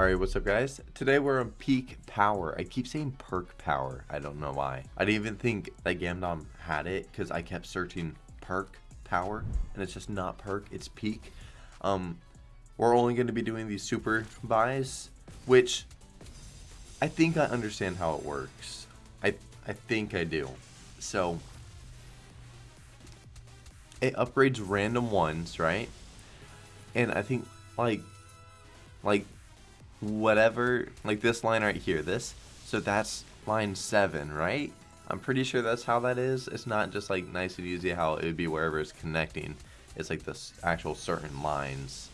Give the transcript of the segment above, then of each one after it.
Alright, what's up guys? Today we're on peak power. I keep saying perk power. I don't know why. I didn't even think that Gamdom had it because I kept searching perk power and it's just not perk, it's peak. Um, we're only going to be doing these super buys, which I think I understand how it works. I, I think I do. So, it upgrades random ones, right? And I think like like whatever, like this line right here, this, so that's line 7, right? I'm pretty sure that's how that is. It's not just like nice and easy how it would be wherever it's connecting. It's like this actual certain lines.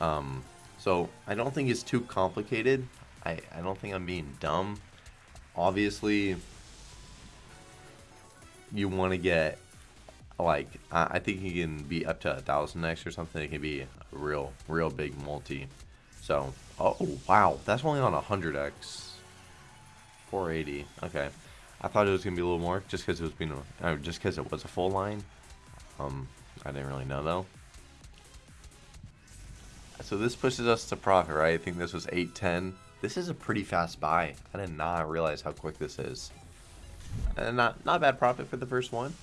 Um, so I don't think it's too complicated. I, I don't think I'm being dumb. Obviously, you want to get like I, I think you can be up to a thousand X or something. It can be a real real big multi. So Oh, wow. That's only on 100x. 480. Okay. I thought it was going to be a little more just because it was being a, uh, just because it was a full line. Um, I didn't really know though. So this pushes us to profit, right? I think this was 810. This is a pretty fast buy. I did not realize how quick this is. And not not bad profit for the first one.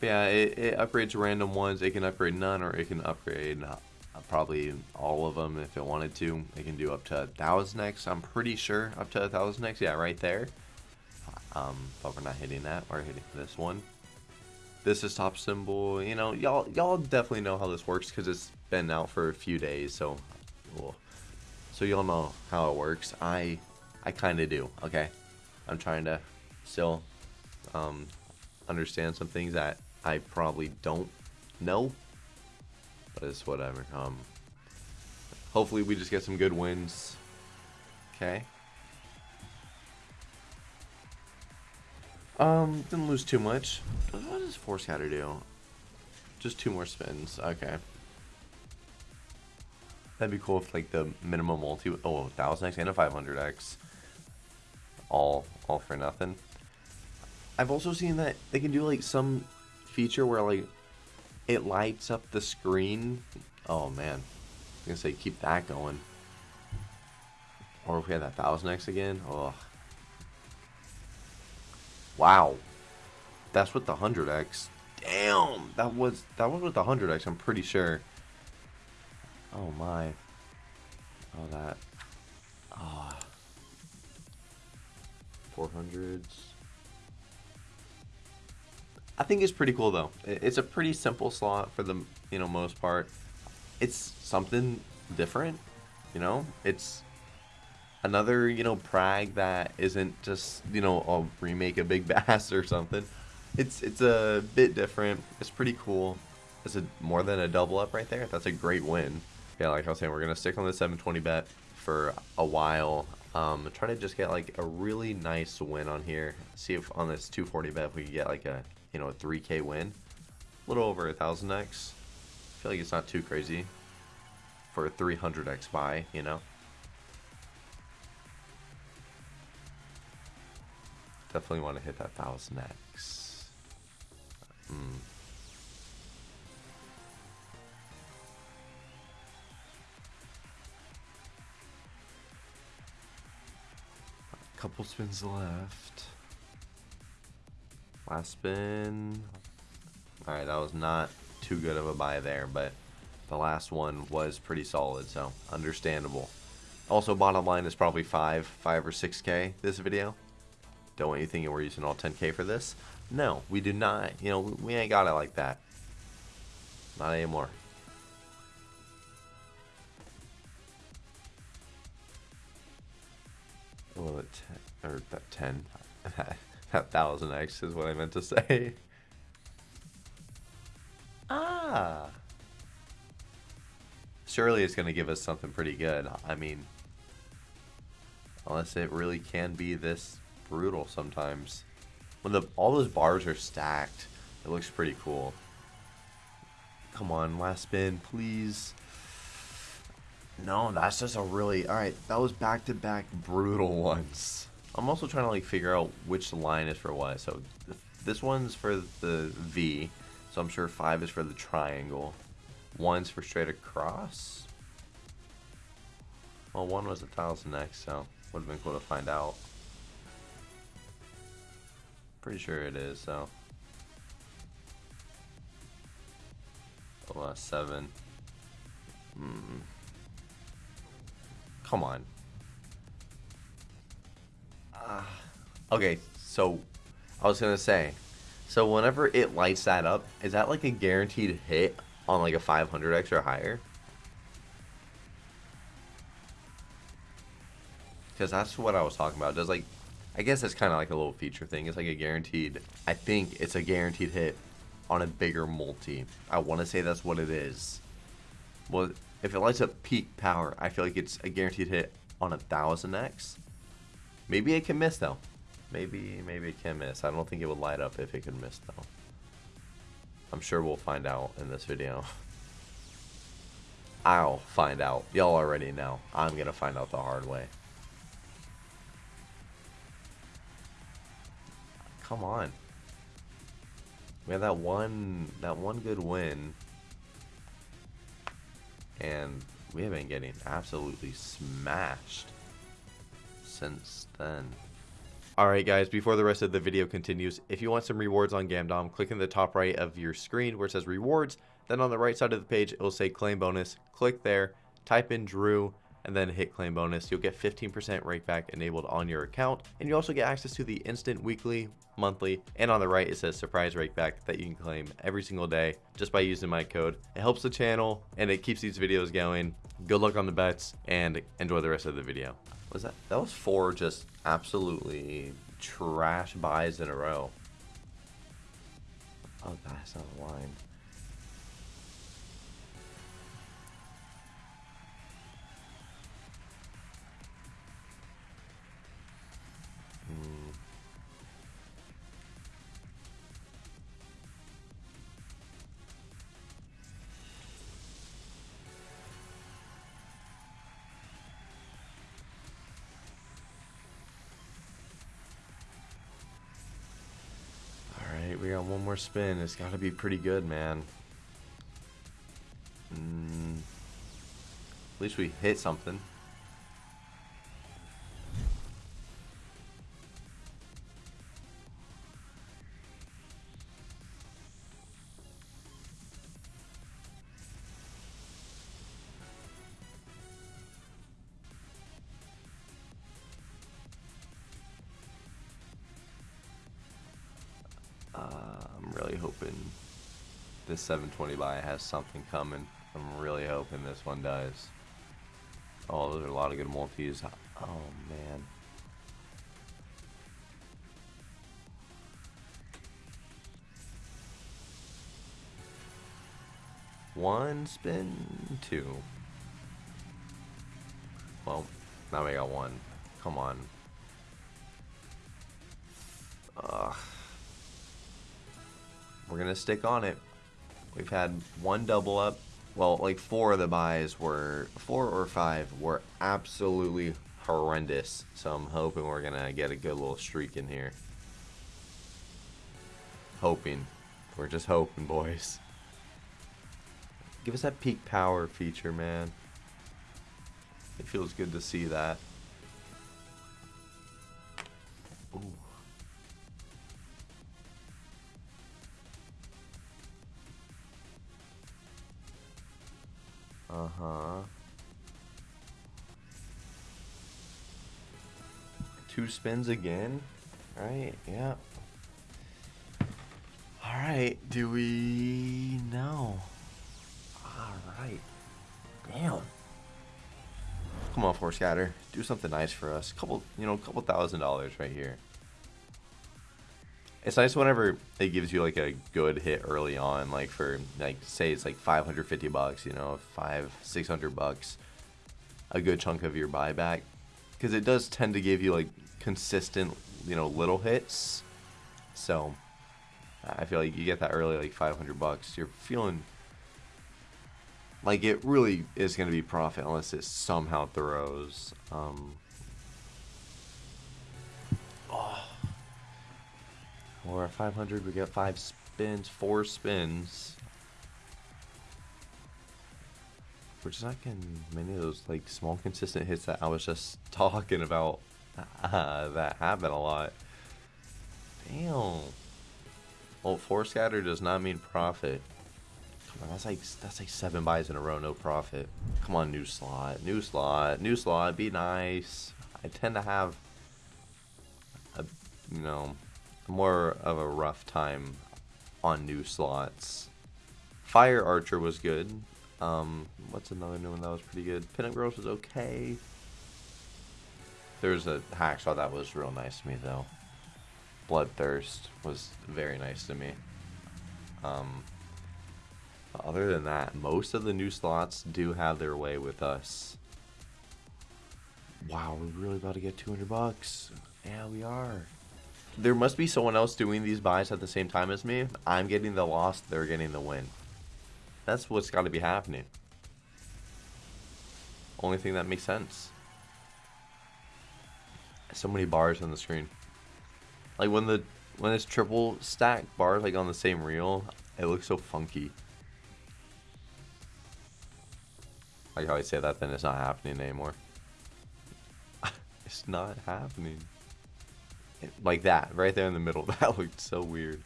But yeah, it, it upgrades random ones. It can upgrade none or it can upgrade probably all of them if it wanted to. It can do up to a thousand X. I'm pretty sure up to a thousand X. Yeah, right there. Um, but we're not hitting that. We're hitting this one. This is top symbol. You know, y'all y'all definitely know how this works because it's been out for a few days. So, cool. so y'all know how it works. I I kind of do. Okay, I'm trying to still um, understand some things that I probably don't know but it's whatever. Um, hopefully we just get some good wins. Okay. Um, didn't lose too much. What does four scatter do? Just two more spins. Okay. That'd be cool if like the minimum multi oh 1000x and a 500x all all for nothing. I've also seen that they can do like some feature where like it lights up the screen. Oh man, I'm gonna say keep that going. Or if we had that thousand X again, oh. Wow, that's with the hundred X. Damn, that was that was with the hundred X. I'm pretty sure. Oh my. Oh that. Ah. Oh. 400s. I think it's pretty cool though. It's a pretty simple slot for the you know most part. It's something different, you know. It's another you know Prag that isn't just you know a remake of Big Bass or something. It's it's a bit different. It's pretty cool. It's a more than a double up right there. That's a great win. Yeah, like I was saying, we're gonna stick on the 720 bet for a while. Um, try to just get like a really nice win on here. See if on this 240 bet we can get like a you know, a 3k win. A little over a 1000x. I feel like it's not too crazy for a 300x buy, you know. Definitely want to hit that 1000x. Hmm. Couple spins left. Last spin. Alright, that was not too good of a buy there, but the last one was pretty solid, so understandable. Also, bottom line is probably 5, 5 or 6k this video. Don't want you thinking we're using all 10k for this. No, we do not. You know, we ain't got it like that. Not anymore. Oh, ten, or that 10. That thousand X is what I meant to say. ah. Surely it's going to give us something pretty good. I mean, unless it really can be this brutal sometimes. When the all those bars are stacked, it looks pretty cool. Come on, last spin, please. No, that's just a really... Alright, that was back-to-back -back brutal ones. I'm also trying to like figure out which line is for what. So this one's for the V, so I'm sure five is for the triangle. One's for straight across. Well, one was a thousand X, so would have been cool to find out. Pretty sure it is, so. Oh, uh, seven. Hmm. Come on. Uh, okay, so I was gonna say, so whenever it lights that up, is that like a guaranteed hit on like a 500 X or higher? Because that's what I was talking about. Does like, I guess it's kind of like a little feature thing. It's like a guaranteed, I think it's a guaranteed hit on a bigger multi. I want to say that's what it is. Well, if it lights up peak power, I feel like it's a guaranteed hit on a 1000x. Maybe it can miss though. Maybe, maybe it can miss. I don't think it would light up if it could miss though. I'm sure we'll find out in this video. I'll find out. Y'all already know. I'm gonna find out the hard way. Come on. We had that one that one good win. And we have been getting absolutely smashed since then. Alright guys, before the rest of the video continues, if you want some rewards on Gamdom, click in the top right of your screen where it says rewards, then on the right side of the page it will say claim bonus, click there, type in Drew, and then hit claim bonus. You'll get 15% rakeback enabled on your account, and you also get access to the instant weekly, monthly, and on the right it says surprise rakeback that you can claim every single day just by using my code. It helps the channel and it keeps these videos going. Good luck on the bets and enjoy the rest of the video. Was that that was four just absolutely trash buys in a row. Oh, that's not a line. Spin. It's got to be pretty good, man. Mm, at least we hit something. 720 buy has something coming. I'm really hoping this one does. Oh, those are a lot of good multis. Oh, man. One spin, two. Well, now we got one. Come on. Ugh. We're to stick on it. We've had one double up. Well, like four of the buys were, four or five were absolutely horrendous. So I'm hoping we're going to get a good little streak in here. Hoping. We're just hoping, boys. Give us that peak power feature, man. It feels good to see that. Uh-huh. Two spins again. Right, yeah. Alright, do we... know? Alright. Damn. Come on, four scatter. Do something nice for us. Couple, you know, a couple thousand dollars right here it's nice whenever it gives you like a good hit early on, like for like say it's like 550 bucks, you know, five, 600 bucks, a good chunk of your buyback, because it does tend to give you like consistent, you know, little hits. So I feel like you get that early, like 500 bucks, you're feeling like it really is going to be profit unless it somehow throws. Um, Or 500, we get five spins, four spins. We're just not getting many of those like small consistent hits that I was just talking about uh, that happen a lot. Damn. Well, four scatter does not mean profit. Come on, that's like that's like seven buys in a row, no profit. Come on, new slot, new slot, new slot. Be nice. I tend to have a you know more of a rough time on new slots. Fire Archer was good. Um, what's another new one that was pretty good? Pinup Girls was okay. There's a hacksaw that was real nice to me though. Bloodthirst was very nice to me. Um, other than that, most of the new slots do have their way with us. Wow, we're really about to get 200 bucks. Yeah, we are. There must be someone else doing these buys at the same time as me. I'm getting the loss, they're getting the win. That's what's got to be happening. Only thing that makes sense. So many bars on the screen. Like when the when it's triple stack bars like on the same reel, it looks so funky. Like how I say that, then it's not happening anymore. it's not happening. Like that, right there in the middle. That looked so weird.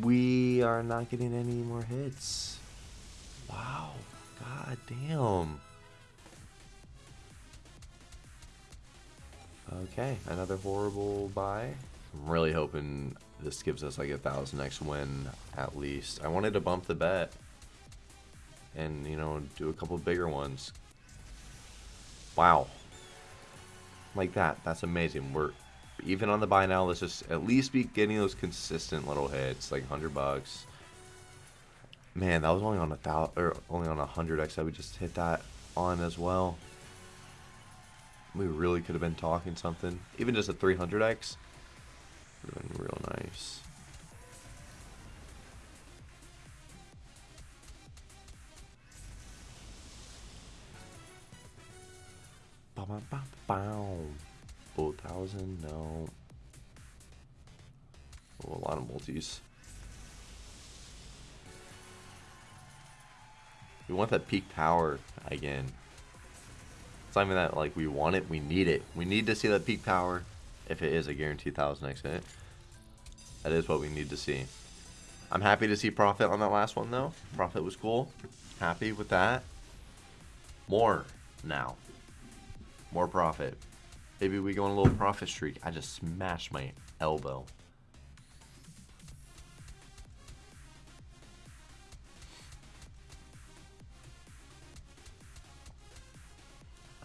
We are not getting any more hits. Wow. God damn. Okay, another horrible buy. I'm really hoping this gives us like a thousand X win at least. I wanted to bump the bet and you know do a couple bigger ones. Wow. Like that. That's amazing. We're even on the buy now. Let's just at least be getting those consistent little hits, like hundred bucks. Man, that was only on a thousand or only on a hundred X. I would just hit that on as well. We really could have been talking something. Even just a 300X would have been real nice. Bow, bow, bow, bow. Thousand, no. Oh, a lot of multis. We want that peak power again. It's not even that like we want it, we need it. We need to see that peak power if it is a guaranteed 1000x hit. That is what we need to see. I'm happy to see profit on that last one though. Profit was cool. Happy with that. More now. More profit. Maybe we go on a little profit streak. I just smashed my elbow.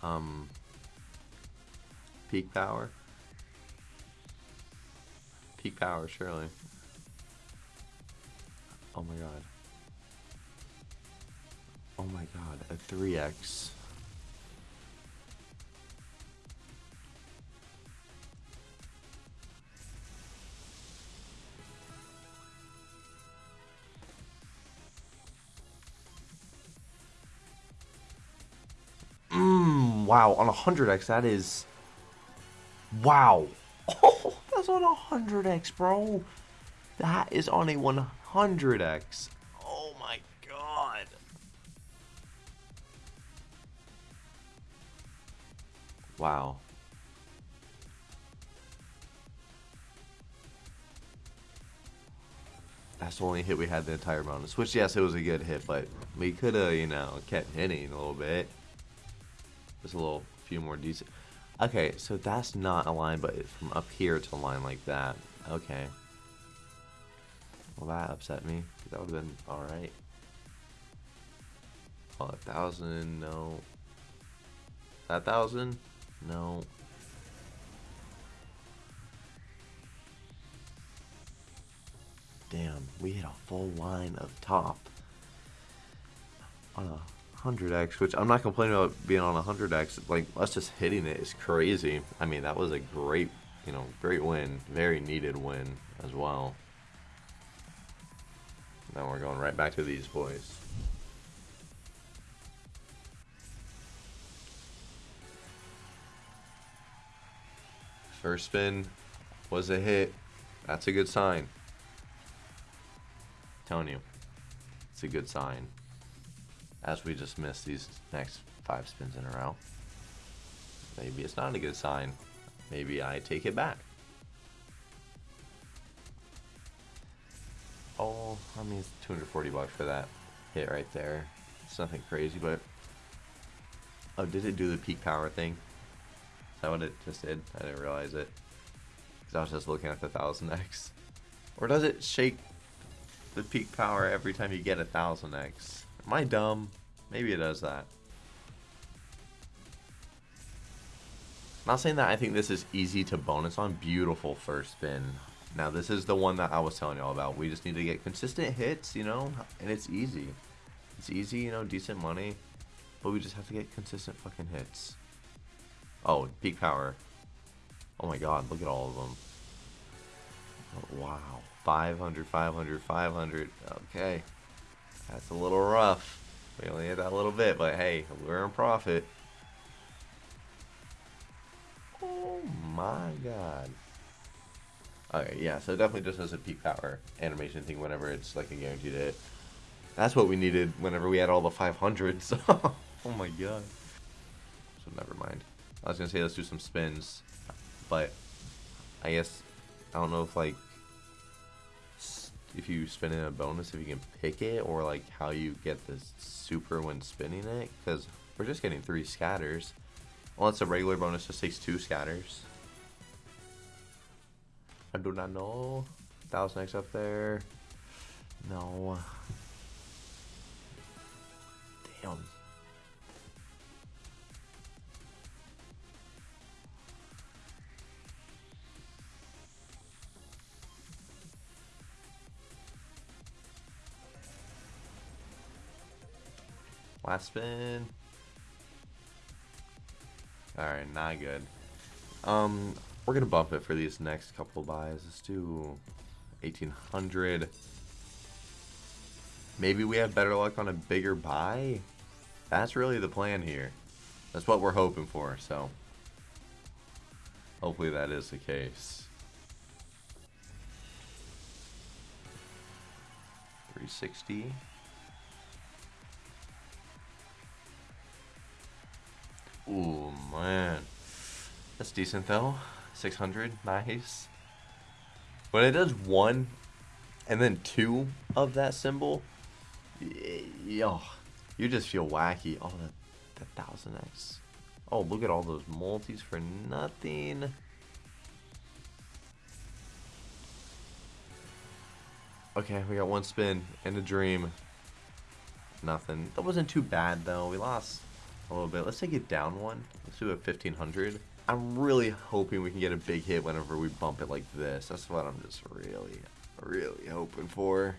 Um, peak power. Peak power, surely. Oh my god. Oh my god, a 3x. On a 100x, that is... Wow. Oh, that's on a 100x, bro. That is on a 100x. Oh my god. Wow. That's the only hit we had the entire bonus. Which, yes, it was a good hit, but we could have, you know, kept hitting a little bit. Just a little few more decent. Okay, so that's not a line, but from up here to a line like that. Okay. Well, that upset me. That would have been alright. Oh, a thousand, no. That thousand? No. Damn, we hit a full line of top on a 100x, which I'm not complaining about being on 100x. Like, us just hitting it is crazy. I mean, that was a great, you know, great win. Very needed win as well. Now we're going right back to these boys. First spin was a hit. That's a good sign. Telling you, it's a good sign. As we just missed these next five spins in a row. Maybe it's not a good sign. Maybe I take it back. Oh, I mean, it's 240 bucks for that hit right there. It's nothing crazy, but... Oh, did it do the peak power thing? Is that what it just did? I didn't realize it. Because I was just looking at the 1000x. Or does it shake the peak power every time you get a 1000x? Am I dumb? Maybe it does that. Not saying that I think this is easy to bonus on. Beautiful first spin. Now this is the one that I was telling y'all about. We just need to get consistent hits, you know, and it's easy. It's easy, you know, decent money, but we just have to get consistent fucking hits. Oh, peak power. Oh my god, look at all of them. Oh, wow. 500, 500, 500. Okay. That's a little rough. We only hit that little bit, but hey, we're in profit. Oh my god. Okay, yeah, so definitely just as a peak power animation thing whenever it's like a guaranteed hit. That's what we needed whenever we had all the 500s. oh my god. So never mind. I was gonna say let's do some spins, but I guess I don't know if like if you spin in a bonus if you can pick it or like how you get the super when spinning it because we're just getting three scatters. Well, it's a regular bonus just takes two scatters. I do not know. Thousand X up there. No. Last spin. Alright, not good. Um, we're gonna bump it for these next couple buys. Let's do 1800. Maybe we have better luck on a bigger buy? That's really the plan here. That's what we're hoping for, so. Hopefully that is the case. 360. Ooh, man. That's decent, though. 600, nice. When it does one and then two of that symbol, yo, you just feel wacky. Oh, the, the 1000x. Oh, look at all those multis for nothing. Okay, we got one spin and a dream. Nothing. That wasn't too bad, though. We lost a little bit. Let's take it down one. Let's do a 1500. I'm really hoping we can get a big hit whenever we bump it like this. That's what I'm just really, really hoping for.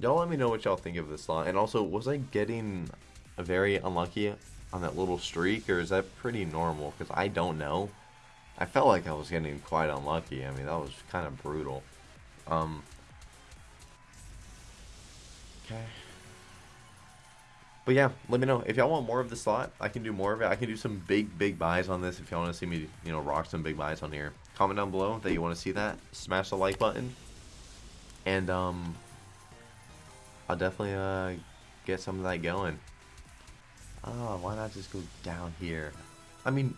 Y'all let me know what y'all think of this slot. And also, was I getting a very unlucky on that little streak? Or is that pretty normal? Because I don't know. I felt like I was getting quite unlucky. I mean, that was kind of brutal. Um, okay. But yeah, let me know. If y'all want more of the slot, I can do more of it. I can do some big, big buys on this if y'all want to see me, you know, rock some big buys on here. Comment down below that you want to see that. Smash the like button. And, um, I'll definitely, uh, get some of that going. Oh, why not just go down here? I mean,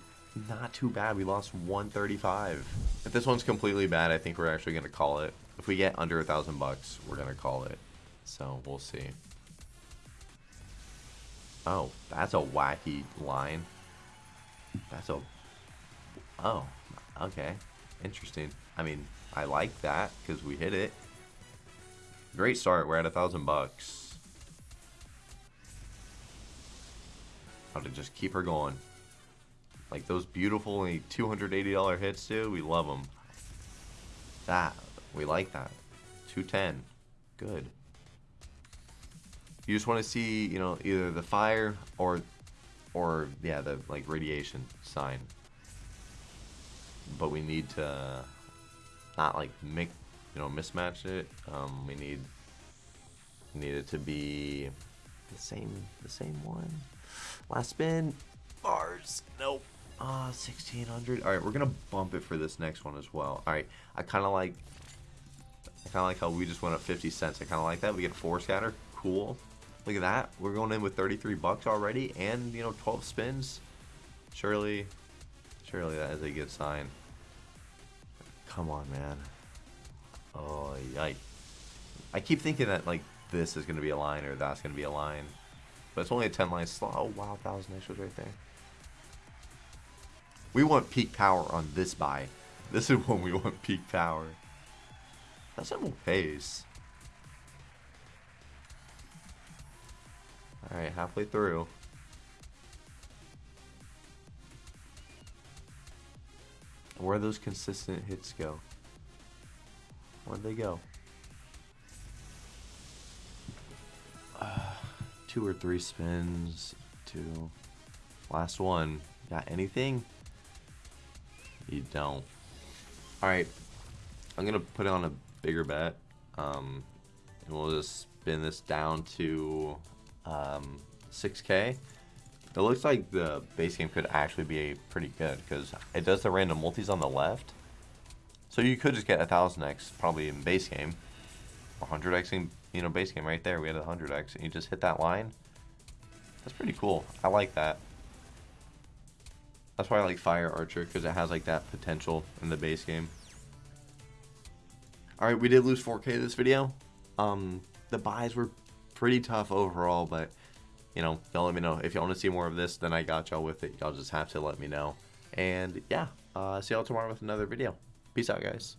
not too bad. We lost 135. If this one's completely bad, I think we're actually to call it. If we get under a thousand bucks, we're to call it. So, we'll see. Oh, that's a wacky line. That's a... Oh, okay. Interesting. I mean, I like that because we hit it. Great start. We're at a thousand bucks. How to just keep her going. Like those beautiful only $280 hits, dude. We love them. That. We like that. 210. Good. You just want to see, you know, either the fire or, or yeah, the like radiation sign. But we need to not like make, you know, mismatch it. Um, we need need it to be the same, the same one. Last spin, bars. Nope. Ah, uh, 1600. All right, we're gonna bump it for this next one as well. All right, I kind of like. I kind of like how we just went up 50 cents. I kind of like that. We get a four scatter. Cool. Look at that. We're going in with 33 bucks already and, you know, 12 spins. Surely, surely that is a good sign. Come on, man. Oh, yikes. I keep thinking that, like, this is going to be a line or that's going to be a line. But it's only a 10 line slot. Oh, wow, 1,000 extras right there. We want peak power on this buy. This is when we want peak power. That's a pace. Alright, halfway through. Where those consistent hits go? Where'd they go? Uh, two or three spins. Two. Last one. Got anything? You don't. Alright. I'm going to put it on a bigger bet. Um, and we'll just spin this down to um, 6k. It looks like the base game could actually be pretty good because it does the random multis on the left. So you could just get a 1000x probably in base game. 100x in you know base game right there. We had a 100x and you just hit that line. That's pretty cool. I like that. That's why I like Fire Archer because it has like that potential in the base game. Alright, we did lose 4k this video. Um, the buys were pretty tough overall, but you know, y'all let me know. If y'all want to see more of this, then I got y'all with it. Y'all just have to let me know. And yeah, uh, see y'all tomorrow with another video. Peace out, guys.